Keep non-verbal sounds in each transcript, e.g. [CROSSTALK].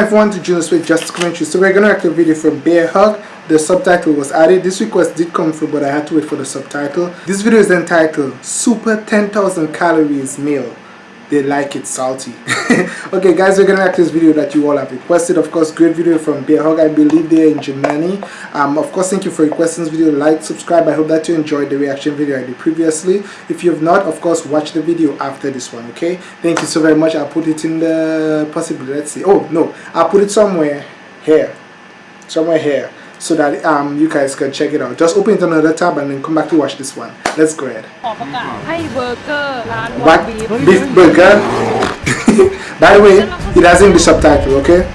everyone to join us with Just Commentary. So we're gonna react to a video from Bear Hug. The subtitle was added. This request did come through, but I had to wait for the subtitle. This video is entitled Super 10,000 Calories Meal they like it salty. [LAUGHS] Okay guys we're gonna to this video that you all have requested. Of course great video from bear hug. I believe they're in germany. Um of course thank you for requesting this video. Like subscribe. I hope that you enjoyed the reaction video i did previously. If you have not of course watch the video after this one okay? Thank you so very much. I'll put it in the possibly let's see oh no. I'll put it somewhere here. Somewhere here so that um, you guys can check it out. Just open it another tab and then come back to watch this one. Let's go ahead. What? Beef burger? [LAUGHS] By the way, it has English subtitle, okay?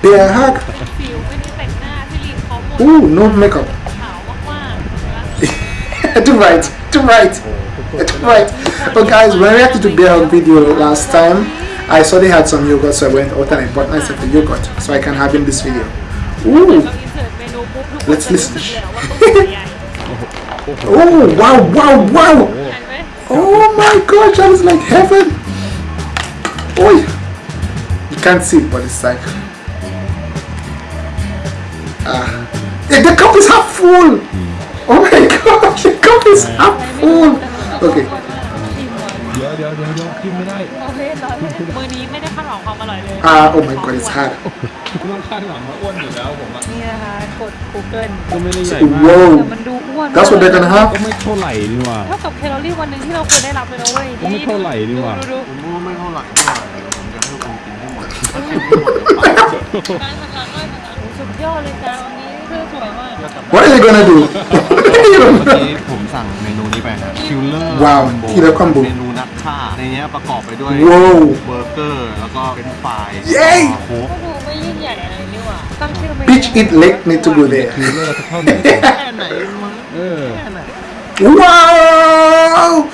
Bear hug. Ooh, no makeup. [LAUGHS] too right, too right, too right. But guys, when I reacted to Bear Hug video last time, I saw they had some yogurt, so I went out and I bought myself a yogurt so I can have in this video. Ooh. Let's listen. [LAUGHS] oh, wow, wow, wow. Oh my gosh, that was like heaven. Oh, you can't see it, but it's like... Ah. the cup is half full. Oh my [LAUGHS] gosh, the cup is half full. Okay. เดี๋ยวเดี๋ยวเดี๋ยวเดี๋ยวกินไม่ได้โอเคตอนมือนี้ไม่ได้คาดหวังความอร่อยเลย Ah, oh my god, it's hard. ต้องคาดหวังว่าอ้วนอยู่แล้วผมอะนี่นะคะกด Google ก็ไม่ได้ใหญ่มากแต่ Whoa. มันดูอ้วน That's what they're gonna have. ก็ไม่เท่าไหร่นี่หว่าเท่ากับแคลอรี่วันหนึ่งที่เราควรได้รับเลยนะเว้ยก็ไม่เท่าไหร่นี่หว่าดูผมว่าไม่เท่าไหร่เท่าไหร่ผมจะให้คุณกินให้หมดถ้ากินไม่หมดเดี๋ยวปากดูการทำงานด้วยทำงานสุดยอดเลยจ้าวันนี้ เสื้อสวยมาก What are they gonna do? [LAUGHS] [LAUGHS] เมื่อกี้ผมสั่งเมนูนี้ไปครับคิลเลอร์ ว้าว Killer Combo เมนูนักฆ่าในนี้ประกอบไปด้วย ว้าว เบอร์เกอร์ แล้วก็เป็นไฟราย เย้ โค้ก ก็ดูไม่ยิ่งใหญ่อะไรนี่หว่าตั้งชื่อเมนู Bitch eat leg need to go คือ there. เลิกเท่าไหร่ [LAUGHS] แค่ไหนมั้ง เออ แค่ไหน Wow!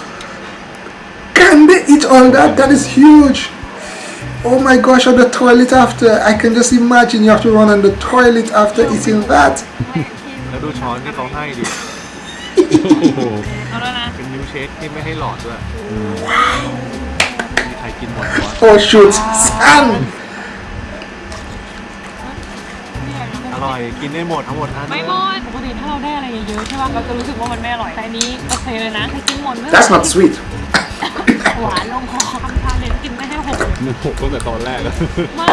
Can they eat all that? That is huge. Oh my gosh, on the toilet after. I can just imagine you have to run on the toilet after eating that. [LAUGHS] แล้วดูช้อนที่เขาให้ดิ โอ้โห เอาแล้วนะ เป็นมิลค์เชคที่ไม่ให้หลอดด้วยมีใครกินหมดวะ [LAUGHS] Oh shoot, Sam! อร่อย กินได้หมดทั้งหมดอัน ไม่หมดปกติถ้าเราได้อะไรเยอะๆใช่ป่ะเราจะรู้สึกว่ามันไม่อร่อยแต่อันนี้โอเคเลยนะใครกินหมดไม่ That's not sweet. หวานลงคอทำทานเด็ดกินไม่ให้หกมันหกตั้งแต่ตอนแรกแล้วไม่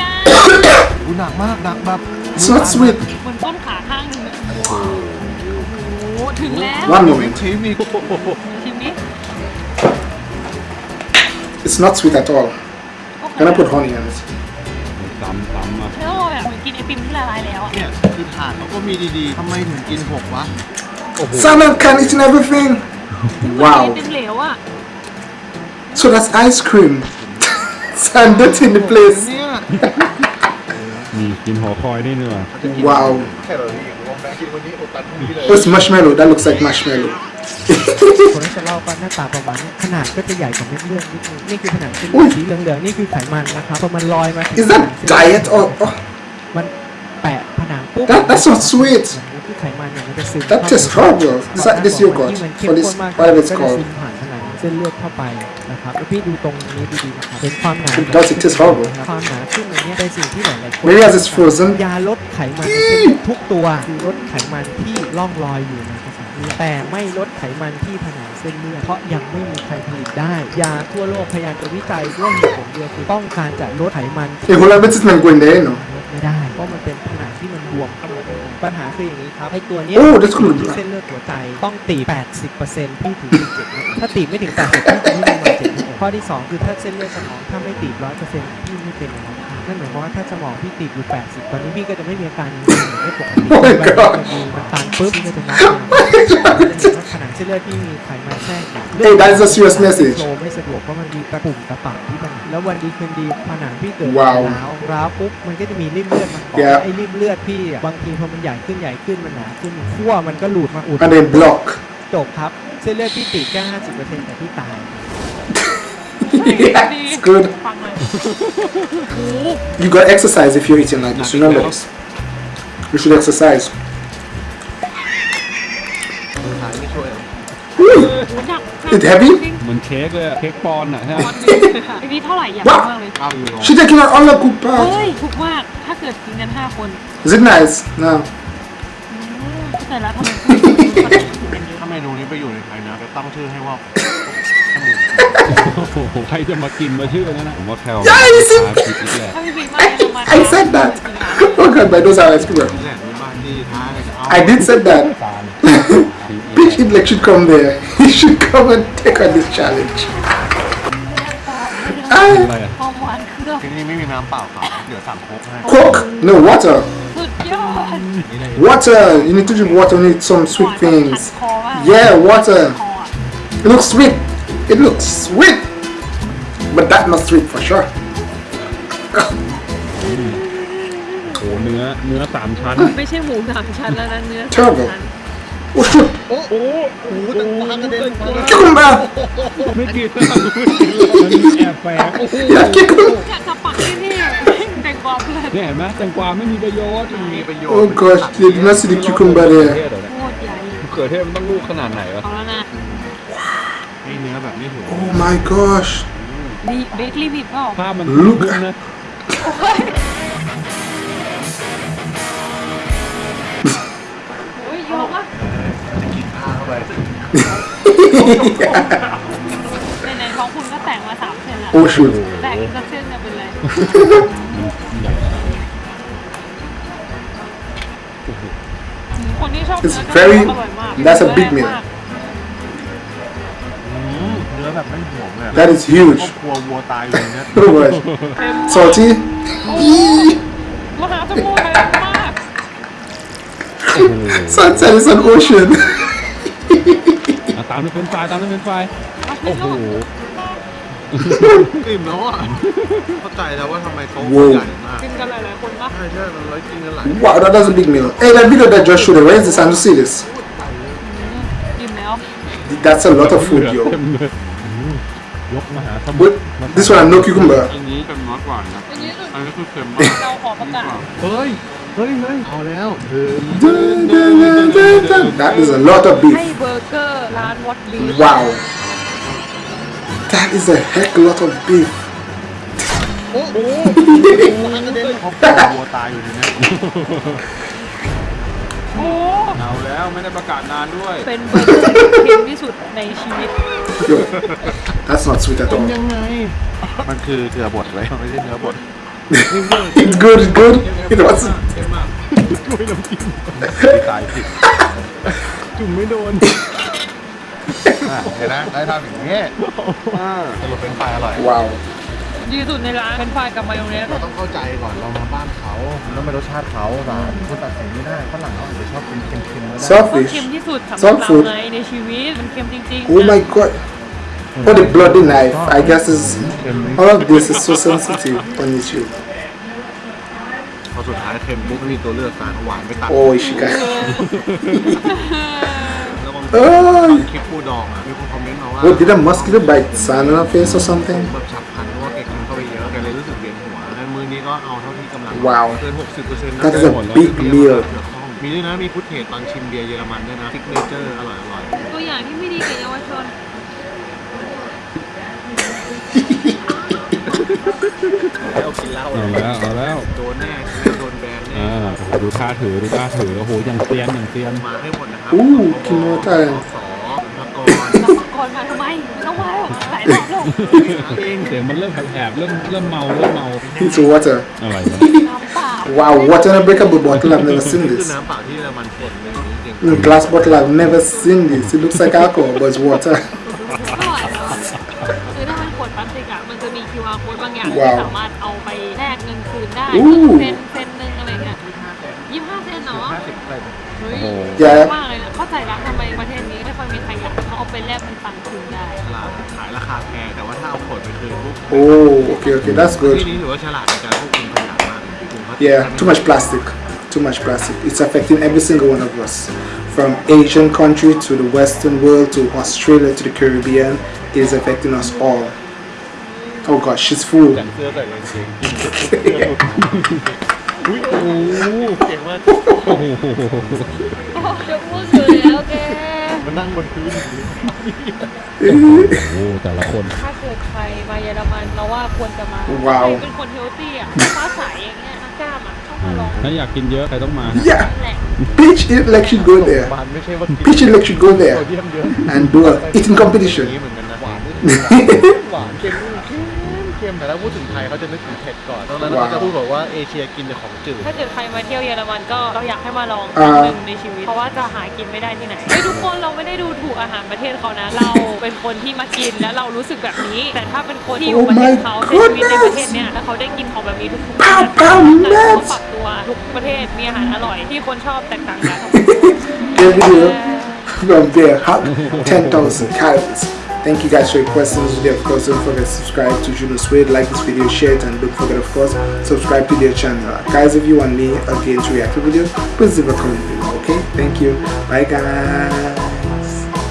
กันอู้หนักมากหนักแบบ It's not sweet. เหมือนต้นขาข้างหนึ่งอะโอ้โหถึงแล้ว One มี moment. ชีสมีชิมนี้ It's not sweet at all. Gonna put honey on it. ซ้ำซ้ำอะแล้วเราแบบเหมือนกินไอติมที่ละลายแล้วอะเนี่ยคือถาดเขาก็มีดีๆทำไมถึงกินหกวะ Salmon can eat everything. ไอ Wow. ติมเหลวอะ So that's ice cream. Sand it in the place. เนี่ย มีกินหอคอยได้เนื้อ Wow. แคลอรี่ผมว่าแม่กินวันนี้อดตันพรุ่งนี้เลย What's marshmallow? That looks like marshmallow. คนที่จะเล่าก็หน้าตาประมาณนี้ขนาดก็จะใหญ่กว่าเม็ดเลือดนิดนึงนี่คือผนังเส้น อุ้ย สีเหลืองๆนี่คือไขมันนะครับพอมันลอยมาถึง Is that diet or? oh, มันแปะผนังปุ๊บ That- that's not sweet. นี่คือไขมันเนี่ยมันจะซึม That เข้า tastes ไป horrible. This, this yogurt ที่มันเข้ or ม this ข้นมาก whatever ก็ it's จะ called. ซึมผ่านผนัง นัง เส้นเลือดเข้าไปนะครับแล้วพี่ดูตรงนี้ดีๆนะครับเห็นความหนา It does, it tastes horrible. ความหนาขึ้นอย่างเงี้ยเป็นสิ่งที่หลายๆคน Maybe as it's frozen. ยาลดไขมันในเส้นเลือดทุกตัวคือลดไขมันที่ล่องลอยอยู่ในกระแสเลือดแต่ไม่ลดไขมันที่ผนังเส้นเลือดเพราะยังไม่มีใครผลิตได้ยาทั่วโลกพยายามจะวิจัยด้วยเหตุผลเดียวคือต้องการจะลดไขมันที่ Hey, hold on, but it's not going there, no. ลดไม่ได้เพราะมันเป็นผนังที่มันบวมเข้ามาข้างใน ปัญหาคืออย่างนี้ครับไอ้ตัวเนี้ย Oh, that's good. ที่เส้นเลือดหัวใจต้องตีบ80%พี่ถึงจะเจ็บถ้าตีบไม่ถึง80พี่จะไม่มีวันเจ็บข้อที่2คือถ้าเส้นเลือดสมองถ้าไม่ตีบ100%พี่ไม่เป็นอย่างนั้ นนั่นหมายความว่าถ้าสมองพี่ตีบอยู่ 80 ตอนนี้พี่ก็จะไม่มีอาการอย่างนี้ไม่ปกติ Oh my มัน God มีมันตันปุ๊บพี่ก็จะนับผนังเส้นเลือดที่มีไขมันแทรกอยู่ Hey, that is a serious message. โฟลว์ไม่สะดวกเพราะมันมีตะปุ่มตะปับที่ผนังแล้ววันดีคืนดีผนังพี่เกิดว้าวร้าวร้าวปุ๊บมันก็จะมีริ่มเลือดมาเกาะ Yeah ไอ้ริ่มเลือดพี่อะบางทีพอมันใหญ่ขึ้นใหญ่ขึ้นมันหนาขึ้นขั้วมันก็หลุดมาอุด And then block. จบครับ เส้นเลือดพี่ตีบแค่50%แต่พี่ตาย yeah, it's good. ฟังเลย You gotta exercise if you're eating like this. Remember this. You should exercise. มือหายไม่ช่วยหรอ Ooh, หนัก It heavy? จริง เหมือนเค้กเลยอะเค้กปอนด์อ่ะใช่ไหม วันหนึงค่ะอันนี้เท่าไหร่อยากรู้มากเลย เก้ายูโร She taking out all the good เฮ้ย parts. ถูกมาก ถ้าเกิดกินกันห้าคน Is it nice? No. เข้าใจแล้วทำไม ถ้าเมนูนี้ไปอยู่ในไทยนะจะตั้งชื่อให้ว่า โอ้โห ใครจะมากินมาชื่อนั้นนะผมว่าแคล ใช่สิ พาคิดอีกแหละ ถ้าพี่บิ๊กมาเยอรมัน I said that. Oh god, my nose are ice cream. แหล่งบ้านที่ท้าเลยจะเอา I did say that. ตาล Peach Idlek should come there. He should come and take on this challenge. อะไรอ่ะ ความหวานเครื่อง ที่นี่ไม่มีน้ำเปล่าขาวเดี๋ยวสั่งโค้กให้ Coke? No, water. สุดยอด นี่เลย Water. You need to drink water. You need some หวา sweet นแบบขัด things. คอมาก Yeah, ค water. ออ่ะ It looks sweet. It looks sweet. But that not sweet for sure. โอ้เนื้อเนื้อสามชั้น ไม่ใช่หมูสามชั้นแล้วนะเนื้อสาม Terrible. ชั้น Oh shoot. โอ้โหโอ้โหแต่วางกระเด็นมา Cucumber. ไม่กินแล้วมันมีแอบแฝง Yeah, cucumber. อยากจะปักที่นี่แตงกวาเพื่อนเนี่ยเห็นไหมแตงกวาไม่มีประโยชน์มีประโยชน์ Oh gosh, they did not see the cucumber เขือ there. เทศเหรอเนี่ยโคตรใหญ่เขือเทศมันต้องลูกขนาดไหนวะ เอาแล้วนะ ไอ้เนื้อแบบนี้ถือ Oh my gosh. ดีเบคลีบิดเปล่าภาพมัน Look คุ้นๆนะโอ้ยยอมมากกินข้าวเข้าไปในในๆท้องคุณก็แต่งมาสามเส้นแล้ว Oh shoot. แต่งอีกสักเส้นจะเป็นไรคนที่ชอบ It's เนื้อ very- อร่อยมาก that's a big เนื้อ meal แน่นมาก That is huge. ครอบครัววัวตายอยู่ในเนี้ย Oh [LAUGHS] gosh. Salty. [LAUGHS] มหาสมุทรเลยมาก Sunset is an ocean. อ่ะตามด้วยเป็นไฟรายตามด้วยเป็นไฟราย โอ้โห อิ่มแล้วอ่ะเข้าใจแล้วว่าทำไมโต๊ะ Whoa ใหญ่มาก กินกันหลายๆคนปะ ใช่ใช่มันร้อยกินกันหลาย [LAUGHS] Wow, that is a big meal. Hey, that video that just showed, where is the time to see this? อิ่มแล้ว That's a lot of food, เต็ yo. มเลยยกมหาสมุทร But this one, no cucumber. อันนี้เป็นน้อยกว่านะ อันนี้สุด อันนี้คือเค็มมาก เราขอประกาศ เฮ้ย เฮ้ยเฮ้ยเอาแล้วเธอ Dun, dun, dun, dun, dun. That is a lot of ให้ beef. เบอร์เกอร์ร้านวอตบี Wow. That is a heck lot of beef. โอ้โหวางกระเด็นครอบครัววัวตายอยู่ในเนี้ย โอ้ เอาแล้วไม่ได้ประกาศนานด้วย เป็นเบอร์เกอร์ที่เค็มที่สุดในชีวิต Yo, that's not sweet at all. ยังไง มันคือเกลือบดไว้ไม่ใช่เนื้อบด It's good, it's good. It was. ด้วยน้ำจิ้มตายผิดจุ่มไม่โดนอะเห็นนะได้ทำอย่างนี้สรุปเป็นไฟอร่อย Wow. ดีสุดในร้านเป็นไฟรายกับมายองเนสเราต้องเข้าใจก่อนเรามาบ้านเขาแล้วไม่รสชาติเขาแต่คุณตัดสินไม่ได้ฝรั่งเขาอาจจะชอบกินเค็มๆก็ได้ก็ Selfish. เค็มที่สุดสำหรับ Soft เรา food. ไงในชีวิตมันเค็มจริงๆ Oh my god. Oh, the bloody knife. I guess is all of this is so sensitive on YouTube. พอสุดท้ายเค็มปุ๊บไม่มีตัวเลือกสารหวานไปตัด Oh, she got. แล้วบาง Oh. คลิปปูดองอะมีคนคอมเมนต์มาว่า What did a mosquito bite San on her face or something? แบบ ก็เอาเท่าที่กำลัง Wow. เกิน60%นะ That is a big meal. มีด้วยนะมีฟุตเทจตอนชิมเบียร์เยอรมันด้วยนะซิกเนเจอร์อร่อยอร่อยตัวอย่างที่ไม่ดีกับเยาวชนแล้วกินเหล้าเอาแล้วเอาแล้วโดนแน่โดนแบนแน่อ่าโอ้โหดูท่าถือดูท่าถือโอ้โหอย่างเซียนอย่างเซียนมาให้หมดนะครับอู้กินโนตายสสมกร ก่อนมาทำไมไม่ต้องมาแล้วหลายรอบแล้วเองเสียงมันเริ่มแหบๆเริ่มเริ่มเมาเริ่มเมา It's water. อะไรวะน้ำเปล่า Wow, water in a breakable bottle. I've never seen คือ this. น้ำเปล่าที่เยอรมันผลเลยจริง In glass bottle, I've never seen this. It looks like alcohol, but it's water. เท่าไหร่แล้วคือถ้าเป็นขวดพลาสติกอะมันจะมี QR code บางอย่างที่ว้าวสามารถเอาไปแลกเงินคืนได้อู้เซนเซนหนึ่งอะไรเงี้ยยี่สิบห้าเซนเนาะๆห้าสิบเลยเฮ้ยโอ้โหแย่มาก ไปแลกเป็นตังค์คืนได้ ฉลาดขายราคาแพงแต่ว่าถ้าเอาขวดไปคืนปุ๊บ Oh, okay, okay, that's ที่ good. นี้ถือว่าฉลาดในการควบคุมขยะมากจริงๆเขา Yeah, too much plastic. Too much plastic. It's affecting every single one of us. From Asian country to the Western world to Australia to the Caribbean, it is affecting us all. Oh gosh, she's full. [LAUGHS] แต่ง[LAUGHS] เสื้อใส่เลยจริง เก่งมาก โอ้โห จะพูดอยู่แล้วแก เ [LAUGHS] มานั่งบนพื้นโอ้โหแต่ละคน ถ้าเกิดใครมาเยอรมันเราว่าควรจะมาว้าว ใครเป็นคนเฮลตี้อะฟ้าใสอย่างเงี้ยนักกล้ามอะต้องมาลองถ้าอยากกินเยอะใครต้องมา Yeah, นั่นแหละ Peach Elect should go there. หวานไม่ใช่ว่ากิน Peach Elect should go โซ there เดียมเยอะ and do a eating อย่าง competition. นี้เหมือนกันนะหวานหวานเค็มเค็มเค็มแต่ถ้าพูดถึงไทยเขาจะนึกถึงเผ็ดก่อนตอนนั้นว้าวเขาจะพูดบอกว่าเอเชียกินแต่ของจืดถ้าเกิดใครมาเที่ยวเยอรมันก็เราอยากให้มาลองคอ่ารั้งหนึ่งในชีวิต เพราะว่าจะหากินไม่ได้ที่ไหนเฮ้ยทุกคนเราไม่ได้ดูถูกอาหารประเทศเขานะ เราเป็นคนที่มากินแล้วเรารู้สึกแบบนี้ แต่ถ้าเป็นคนที่อยู่ Oh ประเทศ my เขาใช้ชีวิตในประเทศ goodness เนี้ยแล้วเขาได้กินของแบบนี้ทุกๆ Pow, วัน pow, เขา nuts ปรับตัวทุกประเทศมีอาหารอร่อยที่คนชอบแตกต่างกัน The video from Bear Hug 10,000 calories. Thank you guys for your questions. Of course, don't forget to subscribe to Juno Suede, like this video, share it, and don't forget, of course, subscribe to their channel. Guys, if you want me again to react to video, please leave a comment below, okay? Thank you. Bye, guys.